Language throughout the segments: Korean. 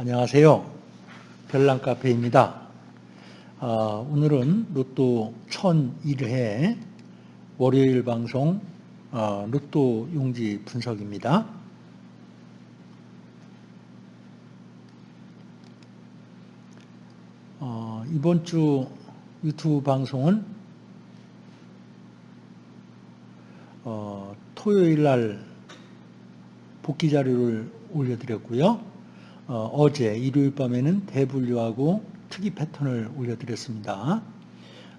안녕하세요. 별난 카페입니다. 어, 오늘은 로또 1001회 월요일 방송 어, 로또 용지 분석입니다. 어, 이번 주 유튜브 방송은 어, 토요일 날 복귀 자료를 올려드렸고요. 어, 제 일요일 밤에는 대분류하고 특이 패턴을 올려드렸습니다.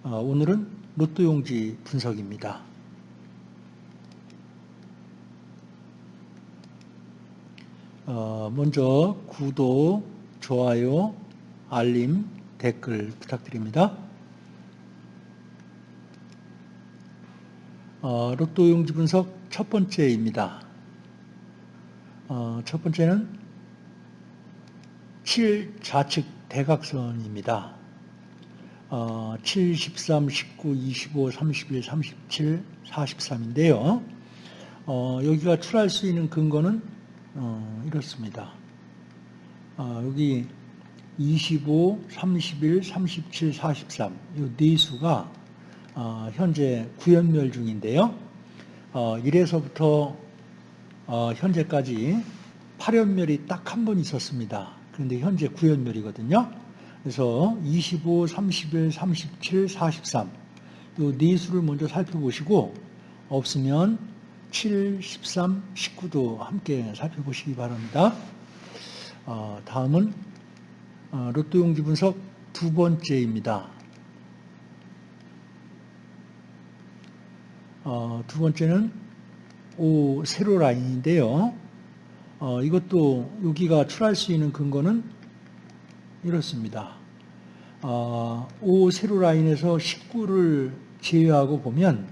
어, 오늘은 로또 용지 분석입니다. 어, 먼저 구독, 좋아요, 알림, 댓글 부탁드립니다. 어, 로또 용지 분석 첫 번째입니다. 어, 첫 번째는 7 좌측 대각선입니다. 어, 7, 13, 19, 25, 31, 37, 43인데요. 어, 여기가 출할 수 있는 근거는 어, 이렇습니다. 어, 여기 25, 31, 37, 43, 이네 수가 어, 현재 구연멸 중인데요. 어, 1에서부터 어, 현재까지 8연멸이 딱 한 번 있었습니다. 그런데 현재 9연멸이거든요. 그래서 25, 31, 37, 43. 이네 수를 먼저 살펴보시고 없으면 7, 13, 19도 함께 살펴보시기 바랍니다. 어, 다음은 어, 로또 용지 분석 두 번째입니다. 어, 두 번째는 오 세로 라인인데요. 어, 이것도 여기가 출할 수 있는 근거는 이렇습니다. 어, O 세로 라인에서 19를 제외하고 보면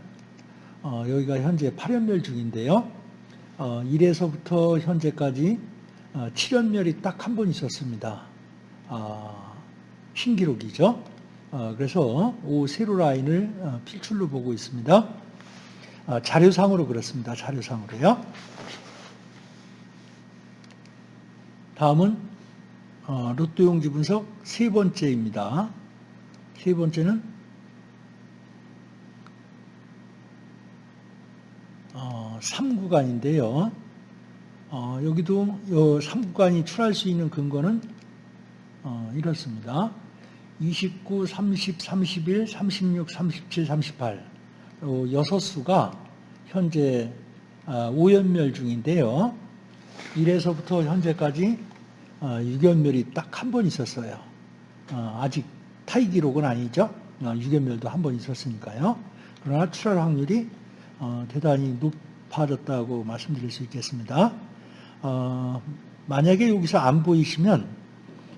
어, 여기가 현재 8연멸 중인데요. 어, 1에서부터 현재까지 어, 7연멸이 딱 한 번 있었습니다. 아, 신기록이죠. 어, 그래서 O 세로 라인을 어, 필출로 보고 있습니다. 아, 자료상으로 그렇습니다. 자료상으로요. 다음은 어, 로또 용지 분석 세 번째입니다. 세 번째는 어, 3구간인데요. 어, 여기도 이 3구간이 출할 수 있는 근거는 어, 이렇습니다. 29, 30, 31, 36, 37, 38 여섯 수가 현재 5연멸 아, 중인데요. 1에서부터 현재까지 6연멸이 어, 딱한 번 있었어요. 어, 아직 타이 기록은 아니죠. 6연멸도 어, 한번 있었으니까요. 그러나 출할 확률이 대단히 높아졌다고 말씀드릴 수 있겠습니다. 만약에 여기서 안 보이시면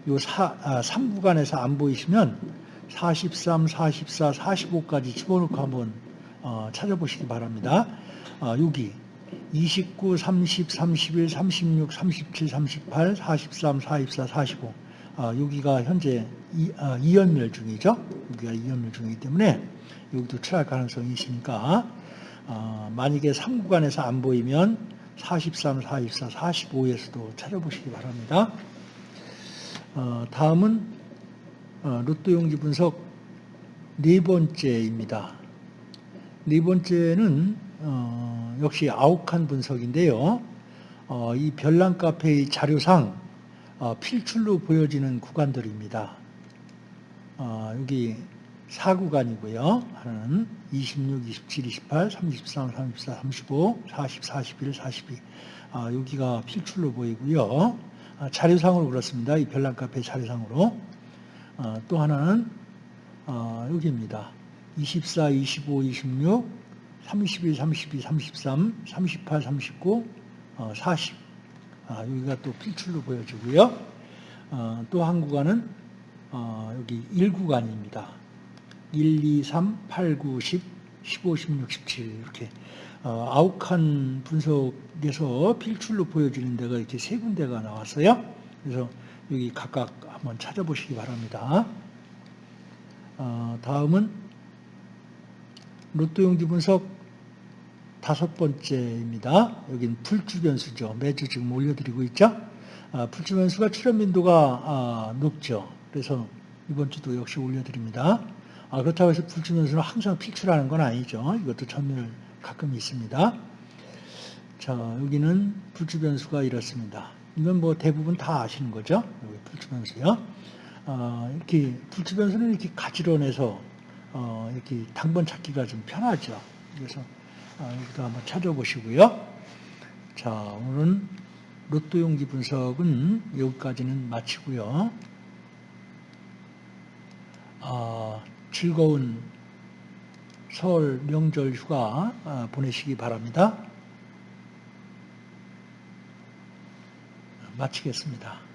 요 3구간에서 아, 안 보이시면 43, 44, 45까지 집어넣고 한번 찾아보시기 바랍니다. 여기 29, 30, 31, 36, 37, 38, 43, 44, 45. 아, 여기가 현재 2, 아, 연멸 중이죠. 여기가 2연멸 중이기 때문에 여기도 취할 가능성이 있으니까 아, 만약에 3구간에서 안 보이면 43, 44, 45에서도 찾아보시기 바랍니다. 어, 다음은 어, 로또 용지 분석 네 번째입니다. 네 번째는 어, 역시 아욱한 분석인데요. 어, 이 별난 카페의 자료상 어, 필출로 보여지는 구간들입니다. 어, 여기 4구간이고요. 하나는 26, 27, 28, 33, 34, 35, 40, 41, 42. 여기가 필출로 보이고요. 아, 자료상으로 그렇습니다. 이 별난 카페 자료상으로. 아, 또 하나는 어, 여기입니다. 24, 25, 26, 31, 32, 33, 38, 39, 어, 40. 아, 여기가 또 필출로 보여지고요. 어, 또한 구간은 어, 여기 1구간입니다. 1, 2, 3, 8, 9, 10, 15, 16, 17 이렇게 어, 아홉 칸 분석에서 필출로 보여지는 데가 이렇게 세 군데가 나왔어요. 그래서 여기 각각 한번 찾아보시기 바랍니다. 어, 다음은 로또 용지 분석 다섯 번째입니다. 여기는 풀주 변수죠. 매주 지금 올려드리고 있죠. 아, 풀주 변수가 출현 빈도가 아, 높죠. 그래서 이번 주도 역시 올려드립니다. 아, 그렇다고 해서 풀주 변수는 항상 fix라는 건 아니죠. 이것도 전멸 가끔 있습니다. 자, 여기는 풀주 변수가 이렇습니다. 이건 뭐 대부분 다 아시는 거죠. 여기 풀주 변수요. 아, 이렇게 풀주 변수는 이렇게 가지런해서 어, 이렇게 당번 찾기가 좀 편하죠. 그래서 아, 여기도 한번 찾아보시고요. 자, 오늘은 로또 용기 분석은 여기까지는 마치고요. 아, 즐거운 설 명절 휴가 아, 보내시기 바랍니다. 마치겠습니다.